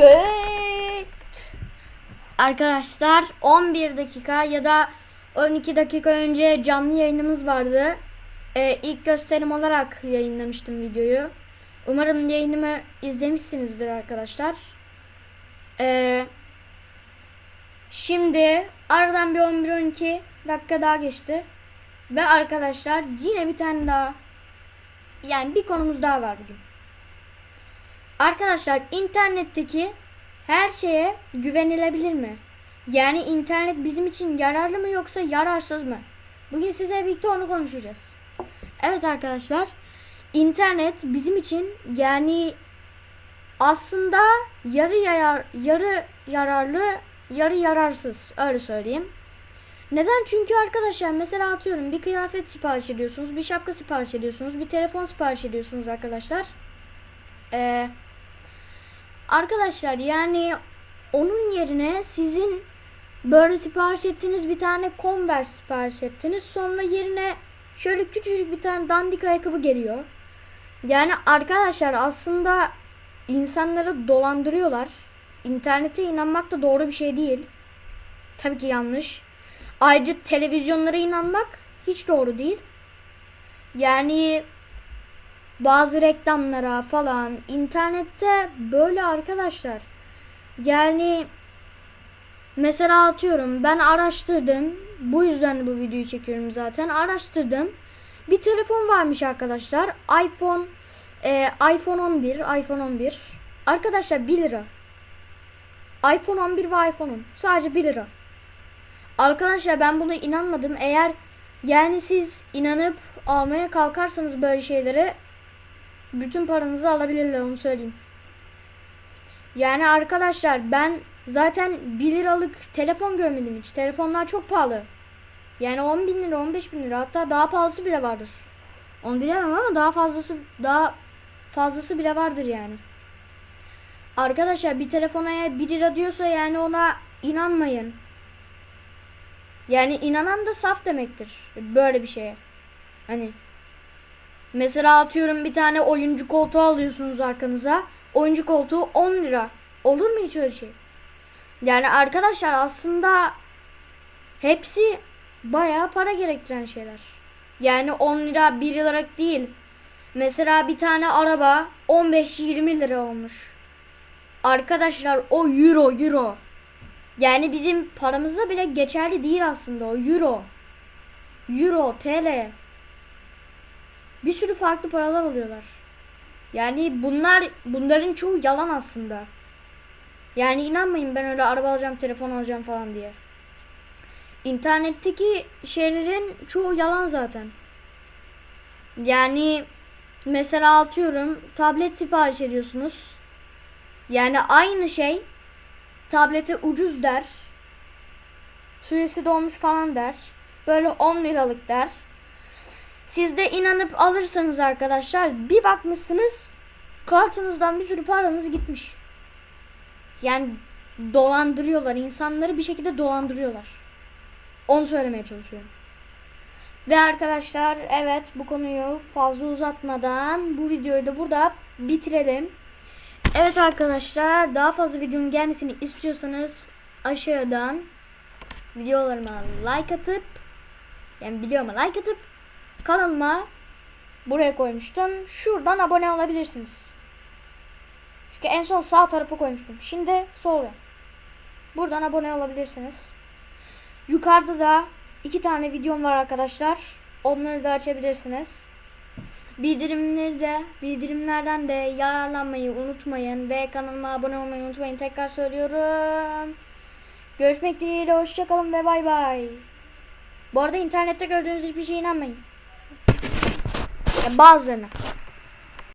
Evet. Arkadaşlar 11 dakika ya da 12 dakika önce canlı yayınımız vardı. Ee, ilk gösterim olarak yayınlamıştım videoyu. Umarım yayınımı izlemişsinizdir arkadaşlar. Ee, şimdi aradan bir 11-12 dakika daha geçti. Ve arkadaşlar yine bir tane daha yani bir konumuz daha var bugün. Arkadaşlar internetteki her şeye güvenilebilir mi? Yani internet bizim için yararlı mı yoksa yararsız mı? Bugün size birlikte onu konuşacağız. Evet arkadaşlar, internet bizim için yani aslında yarı yarar, yarı yararlı, yarı yararsız öyle söyleyeyim. Neden? Çünkü arkadaşlar mesela atıyorum bir kıyafet sipariş ediyorsunuz, bir şapka sipariş ediyorsunuz, bir telefon sipariş ediyorsunuz arkadaşlar. Ee, arkadaşlar yani onun yerine sizin böyle sipariş ettiğiniz bir tane Converse sipariş ettiniz. Sonra yerine şöyle küçücük bir tane dandik ayakkabı geliyor. Yani arkadaşlar aslında insanları dolandırıyorlar. İnternete inanmak da doğru bir şey değil. Tabii ki yanlış. Ayrıca televizyonlara inanmak hiç doğru değil. Yani bazı reklamlara falan internette böyle arkadaşlar. Yani mesela atıyorum ben araştırdım. Bu yüzden bu videoyu çekiyorum zaten. Araştırdım. Bir telefon varmış arkadaşlar. iPhone e, iPhone 11, iPhone 11. Arkadaşlar 1 lira. iPhone 11 ve iPhone 10. Sadece 1 lira. Arkadaşlar ben buna inanmadım. Eğer yani siz inanıp almaya kalkarsanız böyle şeylere bütün paranızı alabilirler onu söyleyeyim. Yani arkadaşlar ben zaten 1 liralık telefon görmedim hiç. Telefonlar çok pahalı. Yani 10 bin lira 15 bin lira hatta daha pahalısı bile vardır. Onu bilemem ama daha fazlası daha fazlası bile vardır yani. Arkadaşlar bir telefona eğer 1 lira diyorsa yani ona inanmayın. Yani inanan da saf demektir. Böyle bir şeye. Hani mesela atıyorum bir tane oyuncu koltuğu alıyorsunuz arkanıza. Oyuncu koltuğu 10 lira. Olur mu hiç öyle şey? Yani arkadaşlar aslında hepsi bayağı para gerektiren şeyler. Yani 10 lira 1 liralık değil. Mesela bir tane araba 15-20 lira olmuş. Arkadaşlar o euro euro. Yani bizim paramızda bile geçerli değil aslında o euro. Euro, TL. Bir sürü farklı paralar oluyorlar. Yani bunlar bunların çoğu yalan aslında. Yani inanmayın ben öyle araba alacağım, telefon alacağım falan diye. İnternetteki şeylerin çoğu yalan zaten. Yani mesela atıyorum tablet sipariş ediyorsunuz. Yani aynı şey tablete ucuz der. Süresi dolmuş falan der. Böyle 10 liralık der. Siz de inanıp alırsanız arkadaşlar bir bakmışsınız kartınızdan bir sürü paranız gitmiş. Yani dolandırıyorlar. insanları bir şekilde dolandırıyorlar. Onu söylemeye çalışıyorum. Ve arkadaşlar evet bu konuyu fazla uzatmadan bu videoyu da burada bitirelim. Evet arkadaşlar daha fazla videonun gelmesini istiyorsanız aşağıdan videolarıma like atıp yani videoma like atıp kanalıma buraya koymuştum. Şuradan abone olabilirsiniz. Çünkü en son sağ tarafa koymuştum. Şimdi sola. Buradan abone olabilirsiniz. Yukarıda da iki tane videom var arkadaşlar. Onları da açabilirsiniz. Bildirimleri de bildirimlerden de yararlanmayı unutmayın ve kanalıma abone olmayı unutmayın. Tekrar söylüyorum. Görüşmek dileğiyle hoşçakalın ve bay bay. Bu arada internette gördüğünüz hiçbir şeye inanmayın. Yani bazılarına.